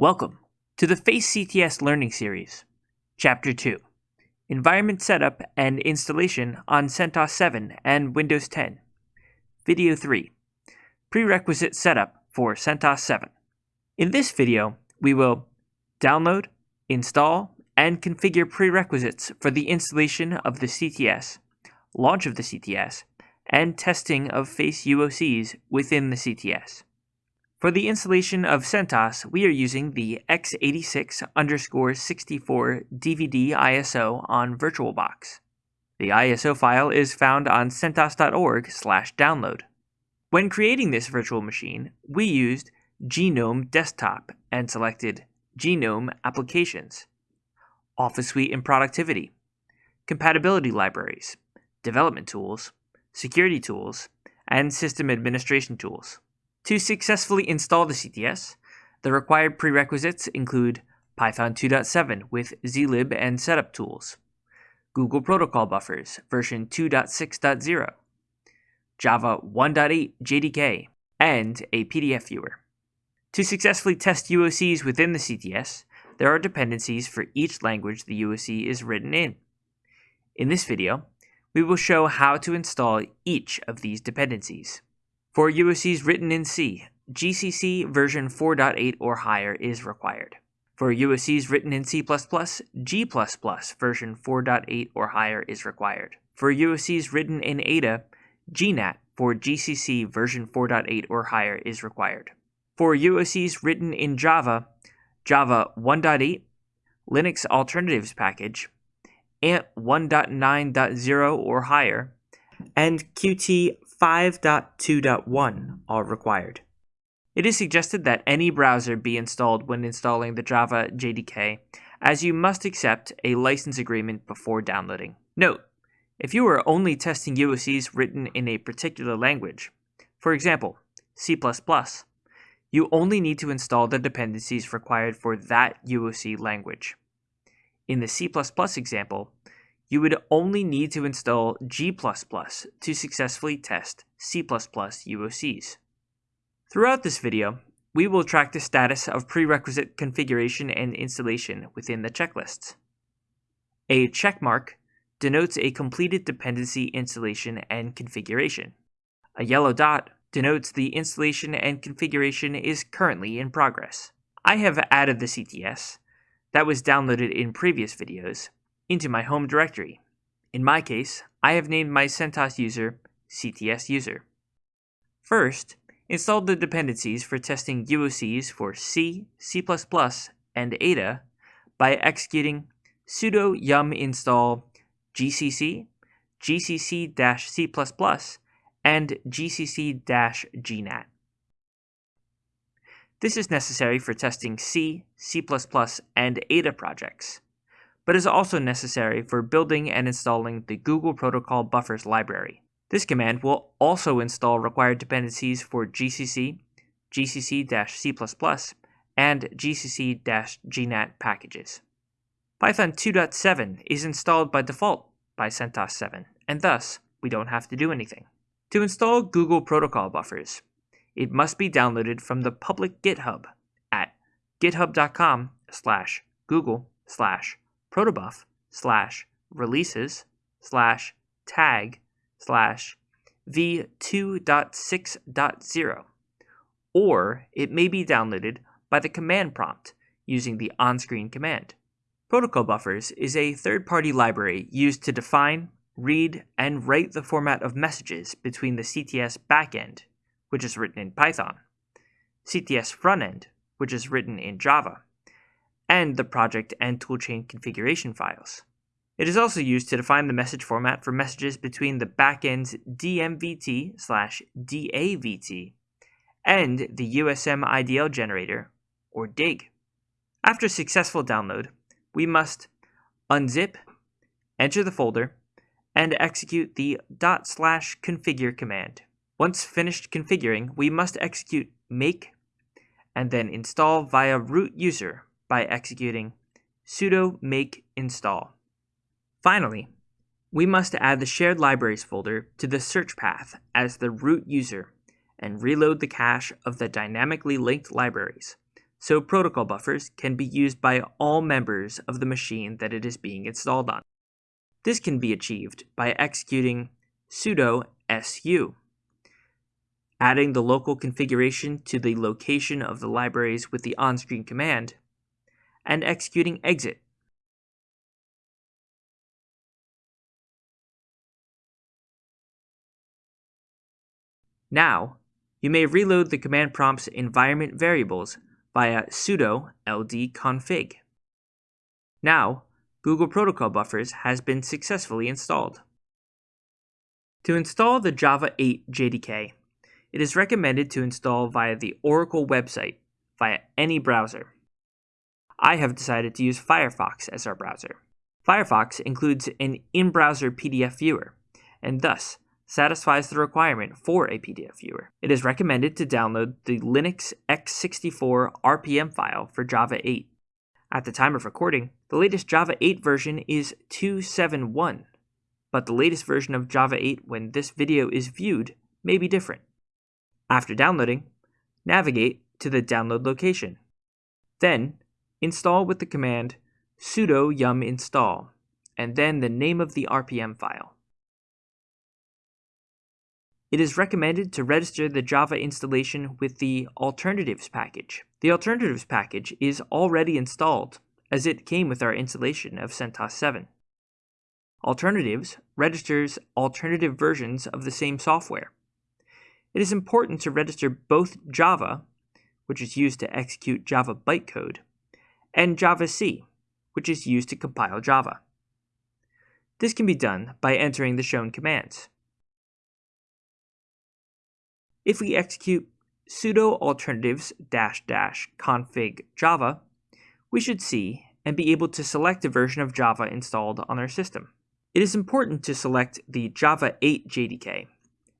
Welcome to the FACE CTS Learning Series, Chapter 2 Environment Setup and Installation on CentOS 7 and Windows 10. Video 3 Prerequisite Setup for CentOS 7. In this video, we will download, install, and configure prerequisites for the installation of the CTS, launch of the CTS, and testing of FACE UOCs within the CTS. For the installation of CentOS, we are using the x86 underscore 64 DVD ISO on VirtualBox. The ISO file is found on centos.org slash download. When creating this virtual machine, we used GNOME Desktop and selected GNOME Applications, Office Suite and Productivity, Compatibility Libraries, Development Tools, Security Tools, and System Administration Tools. To successfully install the CTS, the required prerequisites include Python 2.7 with zlib and setup tools, Google Protocol buffers version 2.6.0, Java 1.8 JDK, and a PDF viewer. To successfully test UOCs within the CTS, there are dependencies for each language the UOC is written in. In this video, we will show how to install each of these dependencies. For UOCs written in C, GCC version 4.8 or higher is required. For UOCs written in C++, G++ version 4.8 or higher is required. For UOCs written in Ada, GNAT for GCC version 4.8 or higher is required. For UOCs written in Java, Java 1.8, Linux Alternatives Package, ANT 1.9.0 or higher, and Qt 5.2.1 are required. It is suggested that any browser be installed when installing the Java JDK, as you must accept a license agreement before downloading. Note, if you are only testing UOCs written in a particular language, for example, C++, you only need to install the dependencies required for that UOC language. In the C++ example, you would only need to install G++ to successfully test C++ UOCs. Throughout this video, we will track the status of prerequisite configuration and installation within the checklists. A checkmark denotes a completed dependency installation and configuration. A yellow dot denotes the installation and configuration is currently in progress. I have added the CTS that was downloaded in previous videos into my home directory. In my case, I have named my CentOS user CTS user. First, install the dependencies for testing UOCs for C, C++, and Ada by executing sudo yum install gcc, gcc-c++, and gcc-gnat. This is necessary for testing C, C++, and Ada projects but is also necessary for building and installing the Google Protocol Buffers library. This command will also install required dependencies for GCC, GCC-C++, and GCC-GNAT packages. Python 2.7 is installed by default by CentOS 7, and thus we don't have to do anything. To install Google Protocol Buffers, it must be downloaded from the public GitHub at github.com slash google slash protobuf slash releases slash tag slash v2.6.0, or it may be downloaded by the command prompt using the on-screen command. Protocol Buffers is a third-party library used to define, read, and write the format of messages between the CTS backend, which is written in Python, CTS frontend, which is written in Java, and the project and toolchain configuration files. It is also used to define the message format for messages between the backend's DMVT slash DAVT and the USM IDL generator, or DIG. After successful download, we must unzip, enter the folder, and execute the dot slash configure command. Once finished configuring, we must execute make and then install via root user by executing sudo make install. Finally, we must add the shared libraries folder to the search path as the root user and reload the cache of the dynamically linked libraries so protocol buffers can be used by all members of the machine that it is being installed on. This can be achieved by executing sudo su, adding the local configuration to the location of the libraries with the on-screen command, and executing exit. Now, you may reload the command prompt's environment variables via sudo ldconfig. Now, Google Protocol Buffers has been successfully installed. To install the Java 8 JDK, it is recommended to install via the Oracle website via any browser. I have decided to use Firefox as our browser. Firefox includes an in-browser PDF viewer, and thus satisfies the requirement for a PDF viewer. It is recommended to download the Linux x64 RPM file for Java 8. At the time of recording, the latest Java 8 version is 271, but the latest version of Java 8 when this video is viewed may be different. After downloading, navigate to the download location. Then, install with the command sudo yum install, and then the name of the RPM file. It is recommended to register the Java installation with the Alternatives package. The Alternatives package is already installed, as it came with our installation of CentOS 7. Alternatives registers alternative versions of the same software. It is important to register both Java, which is used to execute Java bytecode, and Javac, which is used to compile Java. This can be done by entering the shown commands. If we execute sudo alternatives dash dash config java, we should see and be able to select a version of Java installed on our system. It is important to select the Java 8 JDK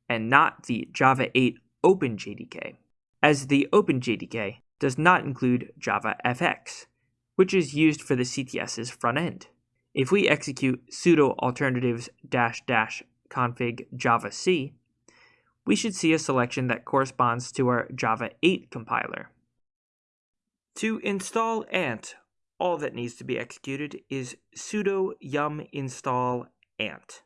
and not the Java 8 Open JDK, as the Open JDK does not include Java FX, which is used for the CTS's front end. If we execute sudo alternatives dash dash config javac, we should see a selection that corresponds to our Java 8 compiler. To install Ant, all that needs to be executed is sudo yum install ant.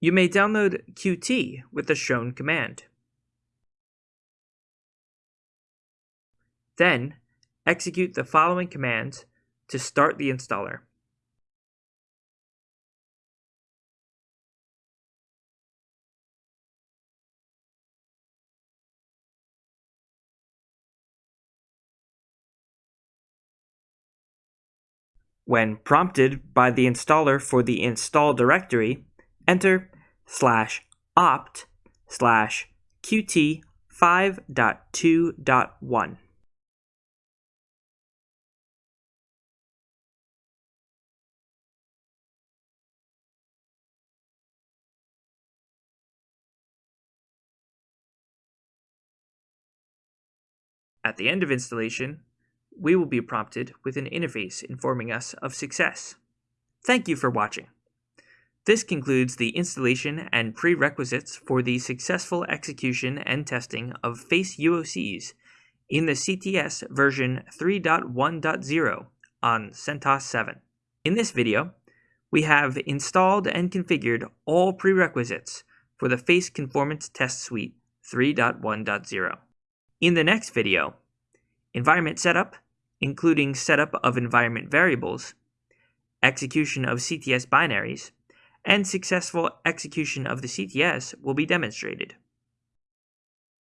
You may download Qt with the shown command. Then, execute the following commands to start the installer. When prompted by the installer for the install directory, enter slash opt slash qt 5.2.1. At the end of installation, we will be prompted with an interface informing us of success. Thank you for watching. This concludes the installation and prerequisites for the successful execution and testing of FACE UOCs in the CTS version 3.1.0 on CentOS 7. In this video, we have installed and configured all prerequisites for the FACE Conformance Test Suite 3.1.0. In the next video, environment setup including setup of environment variables, execution of CTS binaries, and successful execution of the CTS will be demonstrated.